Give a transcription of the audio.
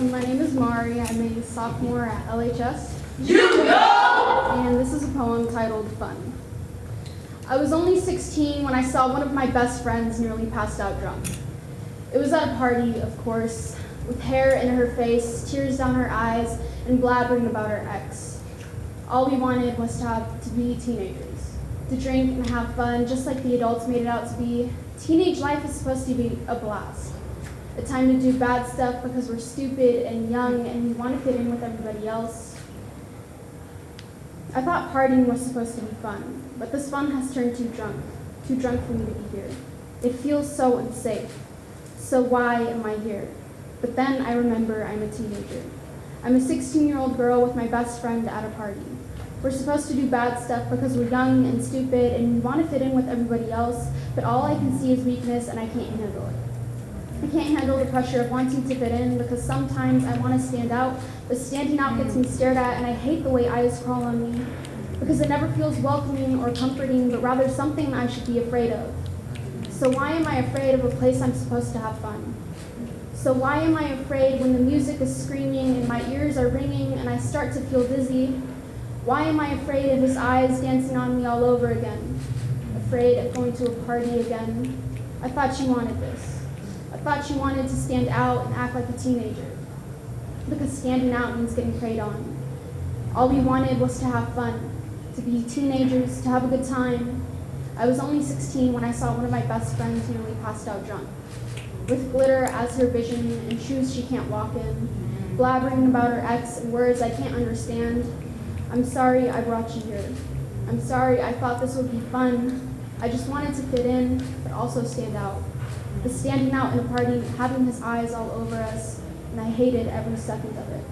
Um, sophomore at LHS. You go! And this is a poem titled Fun. I was only 16 when I saw one of my best friends nearly passed out drunk. It was at a party, of course, with hair in her face, tears down her eyes, and blabbering about her ex. All we wanted was to have to be teenagers, to drink and have fun, just like the adults made it out to be. Teenage life is supposed to be a blast. A time to do bad stuff because we're stupid and young and we want to fit in with everybody else. I thought partying was supposed to be fun, but this fun has turned too drunk, too drunk for me to be here. It feels so unsafe. So why am I here? But then I remember I'm a teenager. I'm a 16-year-old girl with my best friend at a party. We're supposed to do bad stuff because we're young and stupid and we want to fit in with everybody else, but all I can see is weakness and I can't handle it. I can't handle the pressure of wanting to fit in because sometimes I want to stand out, but standing out gets me stared at and I hate the way eyes crawl on me because it never feels welcoming or comforting, but rather something I should be afraid of. So why am I afraid of a place I'm supposed to have fun? So why am I afraid when the music is screaming and my ears are ringing and I start to feel dizzy? Why am I afraid of his eyes dancing on me all over again? Afraid of going to a party again? I thought you wanted this. I thought she wanted to stand out and act like a teenager. Because standing out means getting preyed on. All we wanted was to have fun, to be teenagers, to have a good time. I was only 16 when I saw one of my best friends nearly passed out drunk. With glitter as her vision and shoes she can't walk in, blabbering about her ex and words I can't understand. I'm sorry I brought you here. I'm sorry I thought this would be fun. I just wanted to fit in, but also stand out. The standing out in a party, having his eyes all over us, and I hated every second of it.